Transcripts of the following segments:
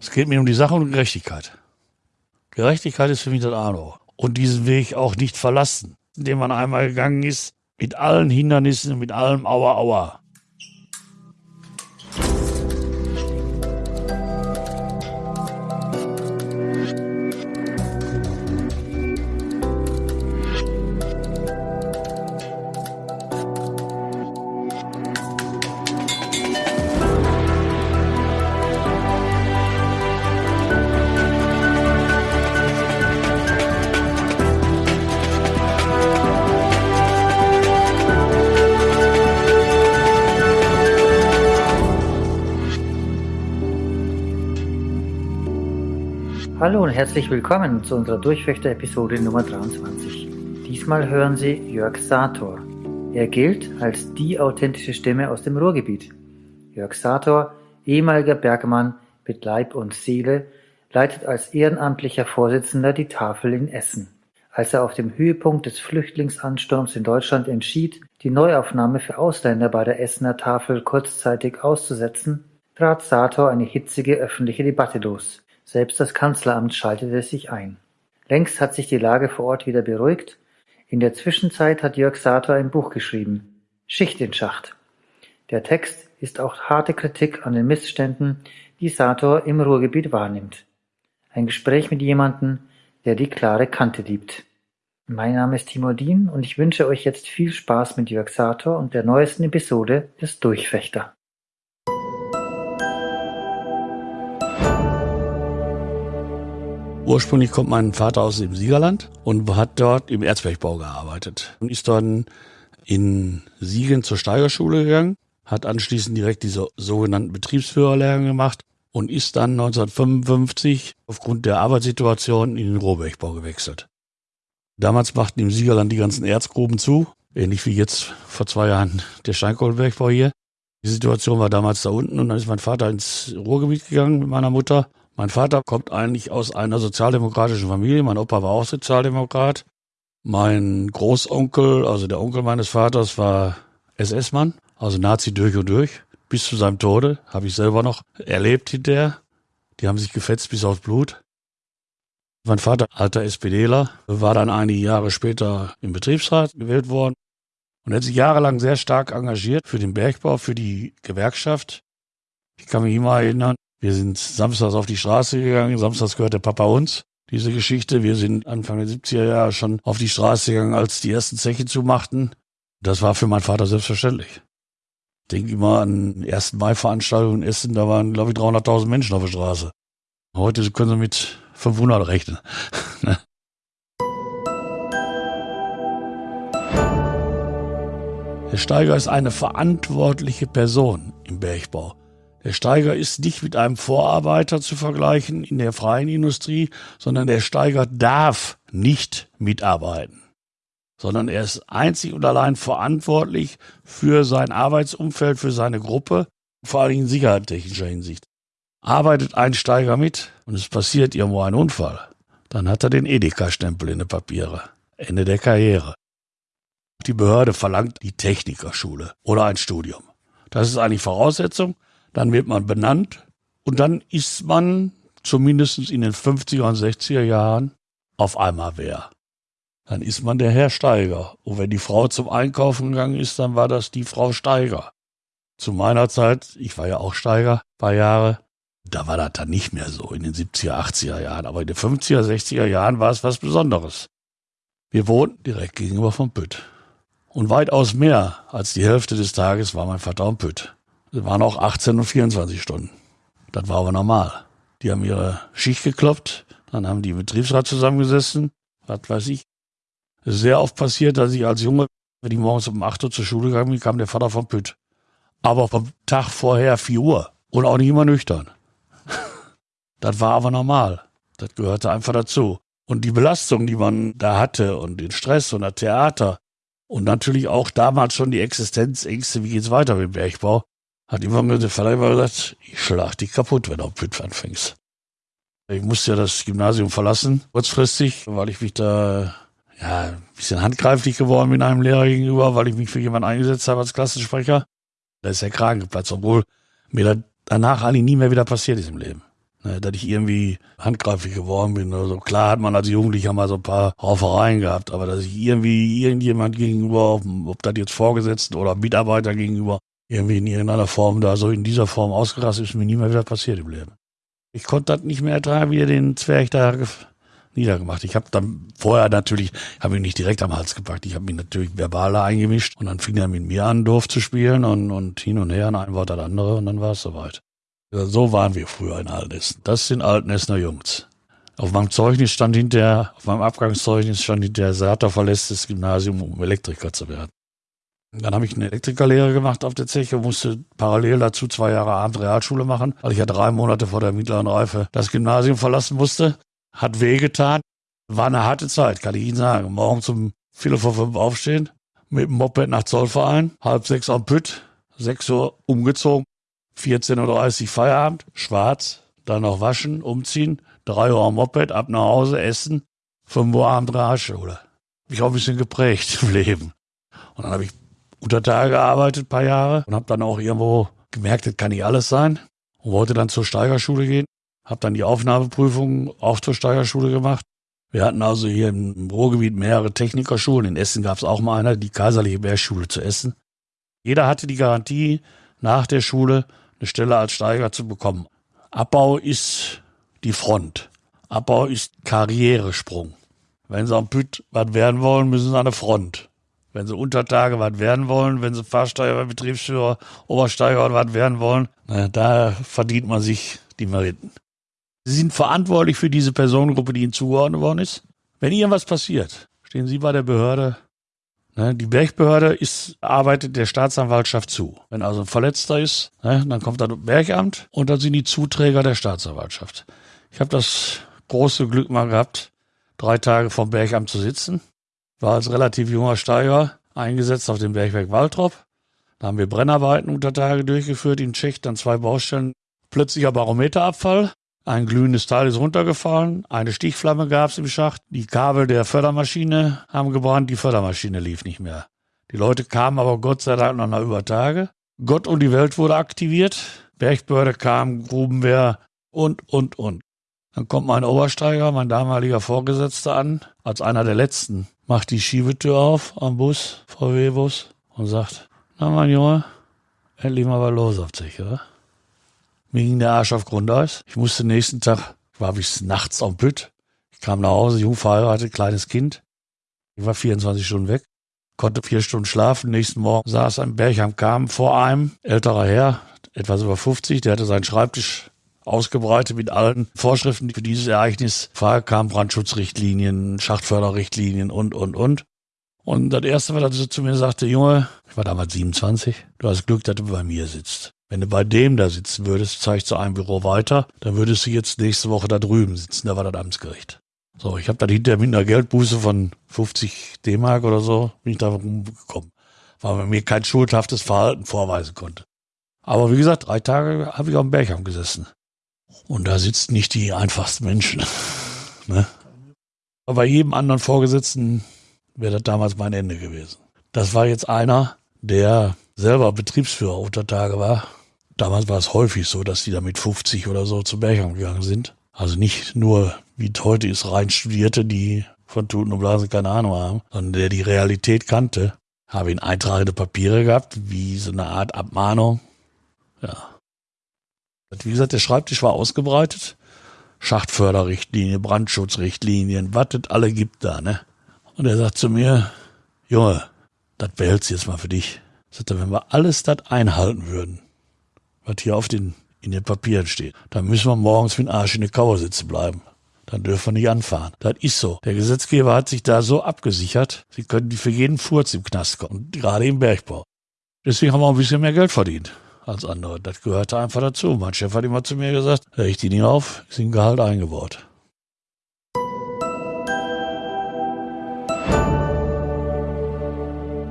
Es geht mir um die Sache und Gerechtigkeit. Gerechtigkeit ist für mich das Arno. Und diesen Weg auch nicht verlassen, den man einmal gegangen ist, mit allen Hindernissen, mit allem Aua Aua. Hallo und herzlich willkommen zu unserer Durchfechter-Episode Nummer 23. Diesmal hören Sie Jörg Sator. Er gilt als die authentische Stimme aus dem Ruhrgebiet. Jörg Sator, ehemaliger Bergmann mit Leib und Seele, leitet als ehrenamtlicher Vorsitzender die Tafel in Essen. Als er auf dem Höhepunkt des Flüchtlingsansturms in Deutschland entschied, die Neuaufnahme für Ausländer bei der Essener Tafel kurzzeitig auszusetzen, trat Sator eine hitzige öffentliche Debatte los. Selbst das Kanzleramt schaltete sich ein. Längst hat sich die Lage vor Ort wieder beruhigt. In der Zwischenzeit hat Jörg Sator ein Buch geschrieben. Schicht in Schacht. Der Text ist auch harte Kritik an den Missständen, die Sator im Ruhrgebiet wahrnimmt. Ein Gespräch mit jemandem, der die klare Kante liebt. Mein Name ist Timo Dien und ich wünsche euch jetzt viel Spaß mit Jörg Sator und der neuesten Episode des Durchfechter. Ursprünglich kommt mein Vater aus dem Siegerland und hat dort im Erzbergbau gearbeitet und ist dann in Siegen zur Steigerschule gegangen, hat anschließend direkt diese sogenannten Betriebsführerlehrgang gemacht und ist dann 1955 aufgrund der Arbeitssituation in den Rohbergbau gewechselt. Damals machten im Siegerland die ganzen Erzgruben zu, ähnlich wie jetzt vor zwei Jahren der Steinkohlenbergbau hier. Die Situation war damals da unten und dann ist mein Vater ins Ruhrgebiet gegangen mit meiner Mutter mein Vater kommt eigentlich aus einer sozialdemokratischen Familie. Mein Opa war auch Sozialdemokrat. Mein Großonkel, also der Onkel meines Vaters, war SS-Mann, also Nazi durch und durch. Bis zu seinem Tode habe ich selber noch erlebt hinterher. Die haben sich gefetzt bis aufs Blut. Mein Vater, alter SPDler, war dann einige Jahre später im Betriebsrat gewählt worden und hat sich jahrelang sehr stark engagiert für den Bergbau, für die Gewerkschaft. Ich kann mich immer erinnern, wir sind samstags auf die Straße gegangen. Samstags gehört der Papa uns. Diese Geschichte. Wir sind Anfang der 70er Jahre schon auf die Straße gegangen, als die ersten Zeche zumachten. Das war für meinen Vater selbstverständlich. Ich denke immer an 1. Mai-Veranstaltungen in Essen. Da waren, glaube ich, 300.000 Menschen auf der Straße. Heute können sie mit 500 rechnen. Ne? Der Steiger ist eine verantwortliche Person im Bergbau. Der Steiger ist nicht mit einem Vorarbeiter zu vergleichen in der freien Industrie, sondern der Steiger darf nicht mitarbeiten, sondern er ist einzig und allein verantwortlich für sein Arbeitsumfeld, für seine Gruppe, vor allem in sicherheitstechnischer Hinsicht. Arbeitet ein Steiger mit und es passiert irgendwo ein Unfall, dann hat er den Edeka-Stempel in den Papiere. Ende der Karriere. Die Behörde verlangt die Technikerschule oder ein Studium. Das ist eigentlich Voraussetzung, dann wird man benannt und dann ist man zumindest in den 50er und 60er Jahren auf einmal wer. Dann ist man der Herr Steiger. Und wenn die Frau zum Einkaufen gegangen ist, dann war das die Frau Steiger. Zu meiner Zeit, ich war ja auch Steiger, paar Jahre, da war das dann nicht mehr so in den 70er, 80er Jahren. Aber in den 50er, 60er Jahren war es was Besonderes. Wir wohnten direkt gegenüber vom Pütt. Und weitaus mehr als die Hälfte des Tages war mein Vater am Pütt. Es waren auch 18 und 24 Stunden. Das war aber normal. Die haben ihre Schicht gekloppt, dann haben die Betriebsrat zusammengesessen, was weiß ich. Es ist sehr oft passiert, dass ich als Junge, wenn ich morgens um 8 Uhr zur Schule gegangen bin, kam der Vater vom Pütt. Aber vom Tag vorher 4 Uhr und auch nicht immer nüchtern. das war aber normal. Das gehörte einfach dazu. Und die Belastung, die man da hatte und den Stress und das Theater und natürlich auch damals schon die Existenzängste, wie geht's weiter mit dem Bergbau, hat immer mir der immer gesagt, ich schlag dich kaputt, wenn du auf Pütt anfängst. Ich musste ja das Gymnasium verlassen, kurzfristig, weil ich mich da ja, ein bisschen handgreiflich geworden bin einem Lehrer gegenüber, weil ich mich für jemanden eingesetzt habe als Klassensprecher. Da ist der Kragen geplatzt, obwohl mir das danach eigentlich nie mehr wieder passiert ist im Leben. ne, dass ich irgendwie handgreiflich geworden bin oder. Klar hat man als Jugendlicher mal so ein paar Raufereien gehabt, aber dass ich irgendwie irgendjemand gegenüber, ob das jetzt Vorgesetzten oder Mitarbeiter gegenüber, irgendwie in irgendeiner Form da so in dieser Form ausgerastet ist, mir nie mehr wieder passiert im Leben. Ich konnte das nicht mehr ertragen, wie er den Zwerg da niedergemacht. Ich habe dann vorher natürlich, habe ihn nicht direkt am Hals gepackt, ich habe ihn natürlich verbal eingemischt und dann fing er mit mir an, doof zu spielen und, und hin und her, und ein Wort das andere und dann war es soweit. So waren wir früher in Altenessen. Das sind Altenessener Jungs. Auf meinem Zeugnis stand hinterher, auf meinem Abgangszeugnis stand hinterher, Sater verlässt das Gymnasium, um Elektriker zu werden. Dann habe ich eine Elektrikerlehre gemacht auf der Zeche, musste parallel dazu zwei Jahre Abend Realschule machen, weil ich ja drei Monate vor der mittleren Reife das Gymnasium verlassen musste. Hat wehgetan. War eine harte Zeit, kann ich Ihnen sagen. Morgen zum Viertel vor fünf aufstehen, mit dem Moped nach Zollverein, halb sechs am Pütt, sechs Uhr umgezogen, 14.30 Uhr Feierabend, schwarz, dann noch waschen, umziehen, drei Uhr am Moped, ab nach Hause, essen, fünf Uhr Abend Realschule. Mich auch ein bisschen geprägt im Leben. Und dann habe ich unter Tage gearbeitet, paar Jahre, und habe dann auch irgendwo gemerkt, das kann nicht alles sein. Und wollte dann zur Steigerschule gehen. Habe dann die Aufnahmeprüfung auch zur Steigerschule gemacht. Wir hatten also hier im Ruhrgebiet mehrere Technikerschulen. In Essen gab es auch mal eine, die Kaiserliche Bergschule zu Essen. Jeder hatte die Garantie, nach der Schule eine Stelle als Steiger zu bekommen. Abbau ist die Front. Abbau ist Karrieresprung. Wenn Sie am Püt was werden wollen, müssen Sie an der Front. Wenn Sie Untertage was werden wollen, wenn Sie Fahrsteiger, Betriebsführer, Obersteiger was werden wollen, na, da verdient man sich die Meriten. Sie sind verantwortlich für diese Personengruppe, die Ihnen zugeordnet worden ist. Wenn irgendwas passiert, stehen Sie bei der Behörde. Ne, die Bergbehörde ist, arbeitet der Staatsanwaltschaft zu. Wenn also ein Verletzter ist, ne, dann kommt das Bergamt und dann sind die Zuträger der Staatsanwaltschaft. Ich habe das große Glück mal gehabt, drei Tage vom Bergamt zu sitzen war als relativ junger Steiger eingesetzt auf dem Bergwerk Waltrop. Da haben wir Brennarbeiten unter Tage durchgeführt in Tschech, dann zwei Baustellen. Plötzlicher Barometerabfall. Ein glühendes Teil ist runtergefallen, eine Stichflamme gab es im Schacht, die Kabel der Fördermaschine haben gebrannt, die Fördermaschine lief nicht mehr. Die Leute kamen aber Gott sei Dank noch nach über Tage. Gott und die Welt wurde aktiviert, Bergbehörde kam, Grubenwehr und, und, und. Dann kommt mein Obersteiger, mein damaliger Vorgesetzter an, als einer der letzten macht die Schiebetür auf am Bus, VW-Bus, und sagt, na mein Junge, endlich mal was los auf sich, oder? Mir ging der Arsch auf Grundeis. Ich musste nächsten Tag, war bis nachts am Pütt. Ich kam nach Hause, jung verheiratet, kleines Kind. Ich war 24 Stunden weg, konnte vier Stunden schlafen. Nächsten Morgen saß ein Bergham kam vor einem, älterer Herr, etwas über 50, der hatte seinen Schreibtisch ausgebreitet mit allen Vorschriften, die für dieses Ereignis kamen, Brandschutzrichtlinien, Schachtförderrichtlinien und, und, und. Und das Erste, was er zu mir sagte, Junge, ich war damals 27, du hast Glück, dass du bei mir sitzt. Wenn du bei dem da sitzen würdest, zeig ich zu einem Büro weiter, dann würdest du jetzt nächste Woche da drüben sitzen, da war das Amtsgericht. So, ich habe dann hinterher mit einer Geldbuße von 50 D-Mark oder so, bin ich da rumgekommen, weil man mir kein schuldhaftes Verhalten vorweisen konnte. Aber wie gesagt, drei Tage habe ich auf dem Bergheim gesessen. Und da sitzen nicht die einfachsten Menschen. ne? Aber bei jedem anderen Vorgesetzten wäre das damals mein Ende gewesen. Das war jetzt einer, der selber Betriebsführer unter Tage war. Damals war es häufig so, dass die da mit 50 oder so zu Bergheim gegangen sind. Also nicht nur, wie heute ist, rein Studierte, die von Tuten und Blasen keine Ahnung haben, sondern der die Realität kannte. Habe ihn eintragende Papiere gehabt, wie so eine Art Abmahnung. Ja, wie gesagt, der Schreibtisch war ausgebreitet. Schachtförderrichtlinie, Brandschutzrichtlinien, was es alle gibt da, ne? Und er sagt zu mir, Junge, das behältst du jetzt mal für dich. Sagt er, wenn wir alles das einhalten würden, was hier auf den, in den Papieren steht, dann müssen wir morgens mit dem Arsch in der Kauer sitzen bleiben. Dann dürfen wir nicht anfahren. Das ist so. Der Gesetzgeber hat sich da so abgesichert, sie können für jeden Furz im Knast kommen, gerade im Bergbau. Deswegen haben wir auch ein bisschen mehr Geld verdient als andere. Das gehörte einfach dazu. Mein Chef hat immer zu mir gesagt, ich die nicht auf, ist in Gehalt eingebaut.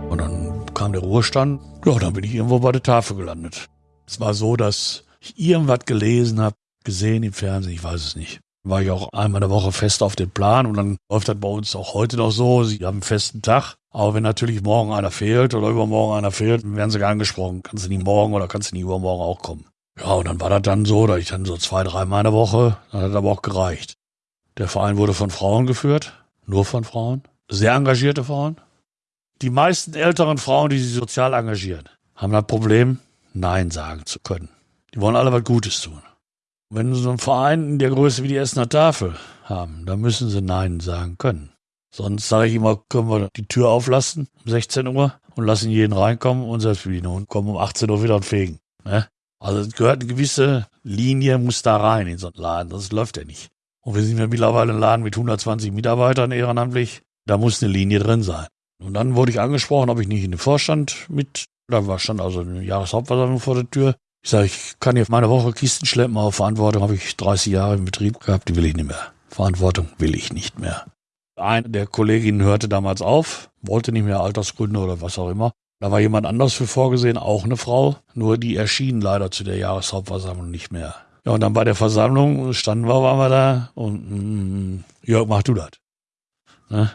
Und dann kam der Ruhestand. Ja, dann bin ich irgendwo bei der Tafel gelandet. Es war so, dass ich irgendwas gelesen habe, gesehen im Fernsehen, ich weiß es nicht. War ich auch einmal in der Woche fest auf dem Plan und dann läuft das bei uns auch heute noch so. Sie haben einen festen Tag aber wenn natürlich morgen einer fehlt oder übermorgen einer fehlt, dann werden sie angesprochen. Kannst du nicht morgen oder kannst du nicht übermorgen auch kommen. Ja, und dann war das dann so, dass ich dann so zwei, dreimal in der Woche, dann hat aber auch gereicht. Der Verein wurde von Frauen geführt, nur von Frauen, sehr engagierte Frauen. Die meisten älteren Frauen, die sich sozial engagieren, haben das Problem, Nein sagen zu können. Die wollen alle was Gutes tun. Wenn sie so einen Verein in der Größe wie die Essener Tafel haben, dann müssen sie Nein sagen können. Sonst sage ich immer, können wir die Tür auflassen um 16 Uhr und lassen jeden reinkommen und selbst und kommen um 18 Uhr wieder und fegen. Ne? Also es gehört eine gewisse Linie, muss da rein in so einen Laden, das läuft ja nicht. Und wir sind ja mittlerweile ein Laden mit 120 Mitarbeitern ehrenamtlich, da muss eine Linie drin sein. Und dann wurde ich angesprochen, ob ich nicht in den Vorstand mit, da war schon also eine Jahreshauptversammlung vor der Tür. Ich sage, ich kann hier meine Woche Kisten schleppen, aber Verantwortung habe ich 30 Jahre im Betrieb gehabt, die will ich nicht mehr. Verantwortung will ich nicht mehr. Eine der Kolleginnen hörte damals auf, wollte nicht mehr Altersgründe oder was auch immer. Da war jemand anders für vorgesehen, auch eine Frau, nur die erschien leider zu der Jahreshauptversammlung nicht mehr. Ja, und dann bei der Versammlung standen wir, waren wir da und mm, Jörg, mach du das. Ne?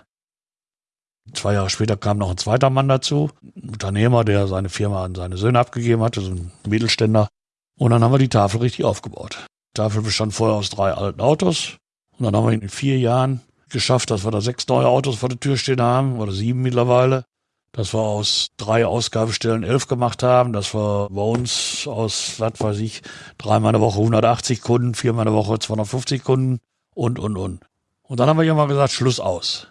Zwei Jahre später kam noch ein zweiter Mann dazu, ein Unternehmer, der seine Firma an seine Söhne abgegeben hatte, so ein Mittelständler. Und dann haben wir die Tafel richtig aufgebaut. Die Tafel bestand vorher aus drei alten Autos. Und dann haben wir in vier Jahren geschafft, dass wir da sechs neue Autos vor der Tür stehen haben, oder sieben mittlerweile. Dass wir aus drei Ausgabestellen elf gemacht haben, dass wir bei uns aus, was weiß ich, dreimal in der Woche 180 Kunden, viermal in der Woche 250 Kunden und, und, und. Und dann haben wir irgendwann gesagt, Schluss aus.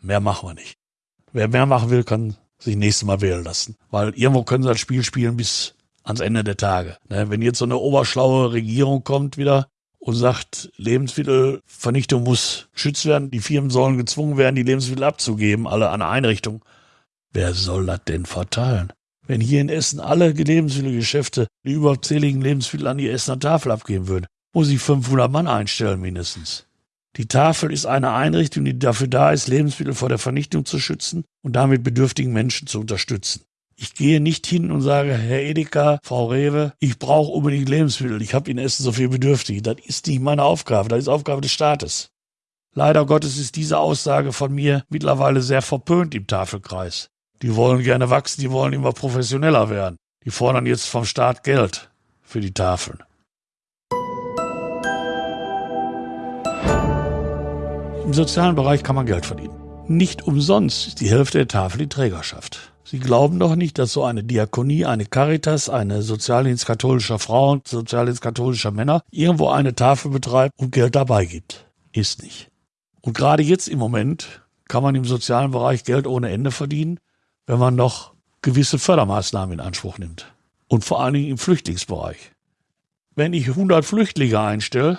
Mehr machen wir nicht. Wer mehr machen will, kann sich nächstes Mal wählen lassen. Weil irgendwo können sie das Spiel spielen bis ans Ende der Tage. Ne, wenn jetzt so eine oberschlaue Regierung kommt wieder, und sagt, Lebensmittelvernichtung muss geschützt werden, die Firmen sollen gezwungen werden, die Lebensmittel abzugeben, alle an Einrichtungen. Wer soll das denn verteilen? Wenn hier in Essen alle Lebensmittelgeschäfte die überzähligen Lebensmittel an die Essener Tafel abgeben würden, muss ich 500 Mann einstellen mindestens. Die Tafel ist eine Einrichtung, die dafür da ist, Lebensmittel vor der Vernichtung zu schützen und damit bedürftigen Menschen zu unterstützen. Ich gehe nicht hin und sage, Herr Edeka, Frau Rewe, ich brauche unbedingt Lebensmittel, ich habe in Essen so viel Bedürftige. Das ist nicht meine Aufgabe, das ist Aufgabe des Staates. Leider Gottes ist diese Aussage von mir mittlerweile sehr verpönt im Tafelkreis. Die wollen gerne wachsen, die wollen immer professioneller werden. Die fordern jetzt vom Staat Geld für die Tafeln. Im sozialen Bereich kann man Geld verdienen. Nicht umsonst ist die Hälfte der Tafel die Trägerschaft. Sie glauben doch nicht, dass so eine Diakonie, eine Caritas, eine Sozialdienst katholischer Frauen, Sozialdienst katholischer Männer irgendwo eine Tafel betreibt und Geld dabei gibt. Ist nicht. Und gerade jetzt im Moment kann man im sozialen Bereich Geld ohne Ende verdienen, wenn man noch gewisse Fördermaßnahmen in Anspruch nimmt. Und vor allen Dingen im Flüchtlingsbereich. Wenn ich 100 Flüchtlinge einstelle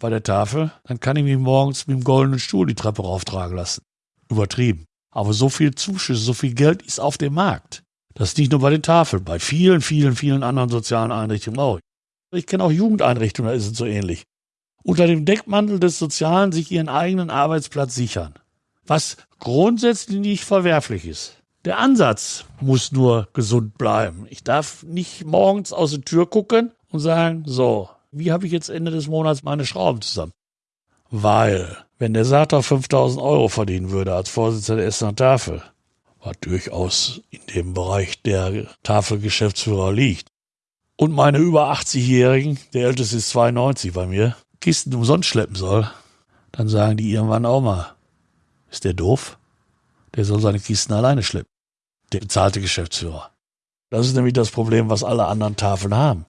bei der Tafel, dann kann ich mich morgens mit dem goldenen Stuhl die Treppe rauftragen lassen. Übertrieben. Aber so viel Zuschüsse, so viel Geld ist auf dem Markt. Das ist nicht nur bei den Tafeln, bei vielen, vielen, vielen anderen sozialen Einrichtungen auch. Ich kenne auch Jugendeinrichtungen, da ist es so ähnlich. Unter dem Deckmantel des Sozialen sich ihren eigenen Arbeitsplatz sichern. Was grundsätzlich nicht verwerflich ist. Der Ansatz muss nur gesund bleiben. Ich darf nicht morgens aus der Tür gucken und sagen, so, wie habe ich jetzt Ende des Monats meine Schrauben zusammen? Weil wenn der Sater 5000 Euro verdienen würde als Vorsitzender der Essener Tafel, was durchaus in dem Bereich der Tafelgeschäftsführer liegt, und meine über 80-Jährigen, der älteste ist 92 bei mir, Kisten umsonst schleppen soll, dann sagen die irgendwann auch mal, ist der doof? Der soll seine Kisten alleine schleppen. Der bezahlte Geschäftsführer. Das ist nämlich das Problem, was alle anderen Tafeln haben.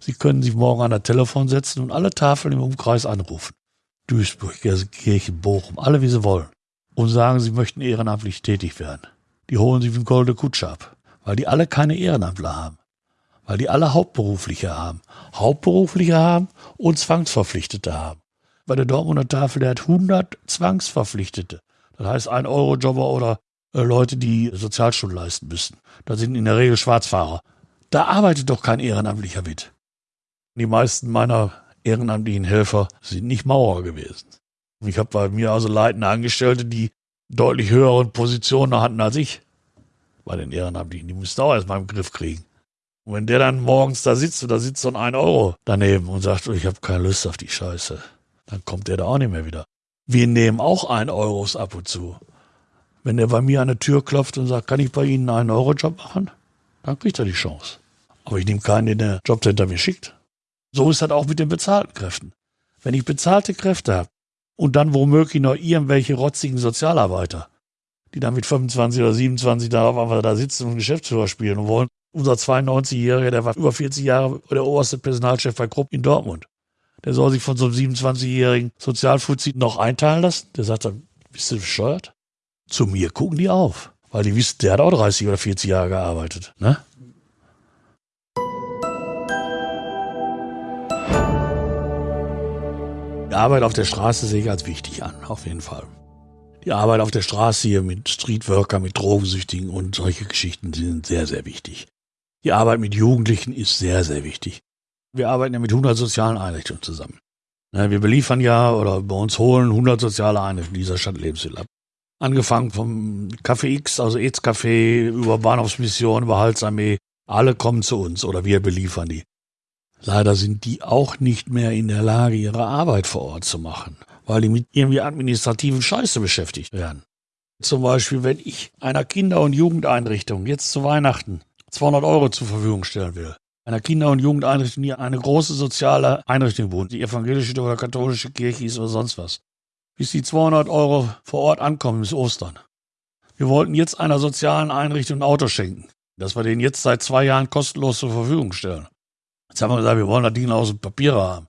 Sie können sich morgen an das Telefon setzen und alle Tafeln im Umkreis anrufen. Duisburg, Gelsenkirchen, Bochum, alle wie sie wollen, und sagen, sie möchten ehrenamtlich tätig werden. Die holen sich wie ein goldene Kutsche ab, weil die alle keine Ehrenamtler haben. Weil die alle Hauptberufliche haben. Hauptberufliche haben und Zwangsverpflichtete haben. Bei der Dortmunder Tafel, der hat 100 Zwangsverpflichtete. Das heißt, ein Eurojobber oder äh, Leute, die Sozialstunden leisten müssen. Das sind in der Regel Schwarzfahrer. Da arbeitet doch kein Ehrenamtlicher mit. Die meisten meiner ehrenamtlichen Helfer sind nicht Maurer gewesen. Ich habe bei mir also leitende Angestellte, die deutlich höhere Positionen hatten als ich. Bei den Ehrenamtlichen, die mussten auch erstmal im Griff kriegen. Und wenn der dann morgens da sitzt und da sitzt so ein 1 Euro daneben und sagt, ich habe keine Lust auf die Scheiße, dann kommt der da auch nicht mehr wieder. Wir nehmen auch 1 Euros ab und zu. Wenn der bei mir an der Tür klopft und sagt, kann ich bei Ihnen einen 1 Euro Job machen? Dann kriegt er die Chance. Aber ich nehme keinen, den der Jobcenter mir schickt. So ist das auch mit den bezahlten Kräften. Wenn ich bezahlte Kräfte habe und dann womöglich noch irgendwelche rotzigen Sozialarbeiter, die dann mit 25 oder 27 da auf einmal da sitzen und Geschäftsführer spielen und wollen. Unser 92-Jähriger, der war über 40 Jahre der oberste Personalchef bei Krupp in Dortmund. Der soll sich von so einem 27-jährigen Sozialfuzzi noch einteilen lassen. Der sagt dann, bist du bescheuert? Zu mir gucken die auf. Weil die wissen, der hat auch 30 oder 40 Jahre gearbeitet. Ne? Arbeit auf der Straße sehe ich als wichtig an, auf jeden Fall. Die Arbeit auf der Straße hier mit Streetworker, mit Drogensüchtigen und solche Geschichten sind sehr, sehr wichtig. Die Arbeit mit Jugendlichen ist sehr, sehr wichtig. Wir arbeiten ja mit 100 sozialen Einrichtungen zusammen. Wir beliefern ja oder bei uns holen 100 soziale Einrichtungen dieser Stadt Lebensmittel ab. Angefangen vom Café X, also EZ Café, über Bahnhofsmission, über Halsarmee. Alle kommen zu uns oder wir beliefern die. Leider sind die auch nicht mehr in der Lage, ihre Arbeit vor Ort zu machen, weil die mit irgendwie administrativen Scheiße beschäftigt werden. Zum Beispiel, wenn ich einer Kinder- und Jugendeinrichtung jetzt zu Weihnachten 200 Euro zur Verfügung stellen will, einer Kinder- und Jugendeinrichtung, die eine große soziale Einrichtung wohnt, die evangelische oder katholische Kirche ist oder sonst was, bis die 200 Euro vor Ort ankommen bis Ostern. Wir wollten jetzt einer sozialen Einrichtung ein Auto schenken, das wir denen jetzt seit zwei Jahren kostenlos zur Verfügung stellen. Jetzt haben wir gesagt, wir wollen das Ding aus dem Papier haben.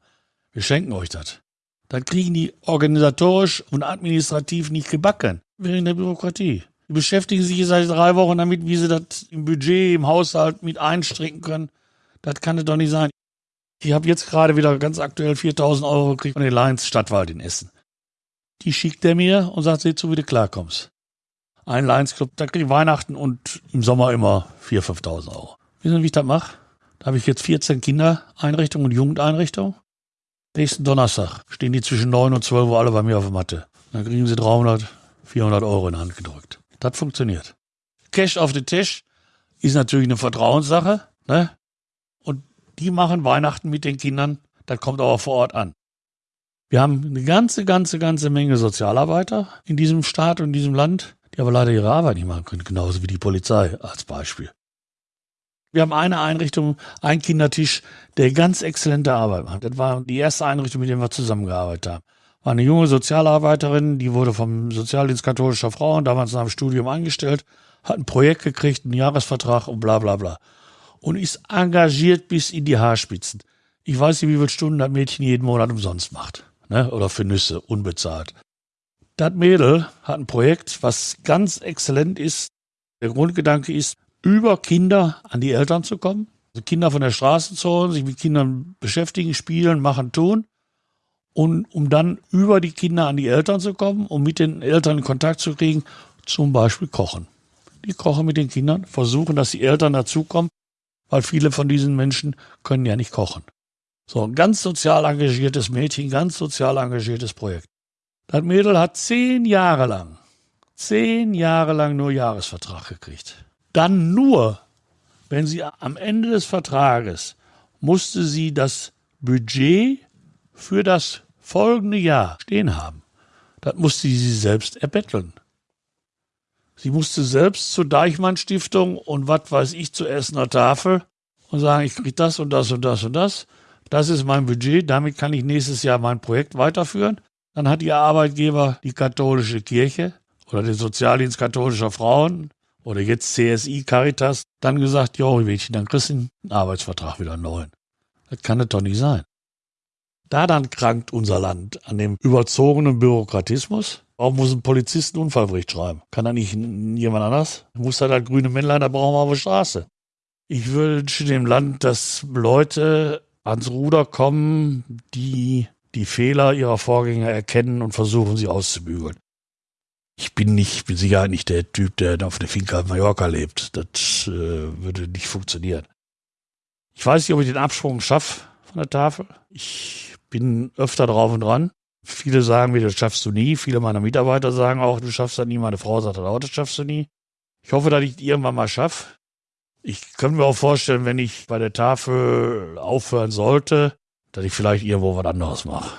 Wir schenken euch das. Dann kriegen die organisatorisch und administrativ nicht gebacken. Wegen der Bürokratie. Die beschäftigen sich seit drei Wochen damit, wie sie das im Budget, im Haushalt mit einstricken können. Das kann es doch nicht sein. Ich habe jetzt gerade wieder ganz aktuell 4000 Euro gekriegt von den Lions Stadtwald in Essen. Die schickt er mir und sagt, seh zu, wie du klarkommst. Ein Lions Club, da kriege ich Weihnachten und im Sommer immer 4.000, 5.000 Euro. Wissen Sie, wie ich das mache? Da habe ich jetzt 14 Kindereinrichtungen und Jugendeinrichtungen. Nächsten Donnerstag stehen die zwischen 9 und 12 Uhr alle bei mir auf der Matte. Dann kriegen sie 300, 400 Euro in die Hand gedrückt. Das funktioniert. Cash auf den Tisch ist natürlich eine Vertrauenssache. Ne? Und die machen Weihnachten mit den Kindern. Das kommt aber vor Ort an. Wir haben eine ganze, ganze, ganze Menge Sozialarbeiter in diesem Staat und in diesem Land, die aber leider ihre Arbeit nicht machen können. Genauso wie die Polizei als Beispiel. Wir haben eine Einrichtung, einen Kindertisch, der ganz exzellente Arbeit macht. Das war die erste Einrichtung, mit der wir zusammengearbeitet haben. War eine junge Sozialarbeiterin, die wurde vom Sozialdienst katholischer Frauen damals nach dem Studium eingestellt, hat ein Projekt gekriegt, einen Jahresvertrag und bla bla bla. Und ist engagiert bis in die Haarspitzen. Ich weiß nicht, wie viele Stunden das Mädchen jeden Monat umsonst macht. Ne? Oder für Nüsse, unbezahlt. Das Mädel hat ein Projekt, was ganz exzellent ist. Der Grundgedanke ist, über Kinder an die Eltern zu kommen. Also Kinder von der Straße zu holen, sich mit Kindern beschäftigen, spielen, machen, tun. Und um dann über die Kinder an die Eltern zu kommen, um mit den Eltern in Kontakt zu kriegen, zum Beispiel kochen. Die kochen mit den Kindern, versuchen, dass die Eltern dazukommen, weil viele von diesen Menschen können ja nicht kochen. So, ein ganz sozial engagiertes Mädchen, ganz sozial engagiertes Projekt. Das Mädel hat zehn Jahre lang, zehn Jahre lang nur Jahresvertrag gekriegt dann nur, wenn sie am Ende des Vertrages musste sie das Budget für das folgende Jahr stehen haben. Das musste sie selbst erbetteln. Sie musste selbst zur Deichmann Stiftung und was weiß ich zur Essener Tafel und sagen, ich kriege das und das und das und das. Das ist mein Budget, damit kann ich nächstes Jahr mein Projekt weiterführen. Dann hat ihr Arbeitgeber die katholische Kirche oder den Sozialdienst katholischer Frauen oder jetzt CSI Caritas, dann gesagt, jo, Mädchen, dann kriegst du einen Arbeitsvertrag wieder neuen. Das kann es doch nicht sein. Da dann krankt unser Land an dem überzogenen Bürokratismus. Warum muss ein Polizist einen Unfallbericht schreiben? Kann da nicht jemand anders? Muss da das grüne Männlein, da brauchen wir auf der Straße. Ich wünsche dem Land, dass Leute ans Ruder kommen, die die Fehler ihrer Vorgänger erkennen und versuchen, sie auszubügeln ich bin nicht, mit Sicherheit nicht der Typ, der auf der Finca Mallorca lebt. Das äh, würde nicht funktionieren. Ich weiß nicht, ob ich den Absprung schaffe von der Tafel. Ich bin öfter drauf und dran. Viele sagen mir, das schaffst du nie. Viele meiner Mitarbeiter sagen auch, du schaffst das nie. Meine Frau sagt auch, das schaffst du nie. Ich hoffe, dass ich irgendwann mal schaffe. Ich könnte mir auch vorstellen, wenn ich bei der Tafel aufhören sollte, dass ich vielleicht irgendwo was anderes mache.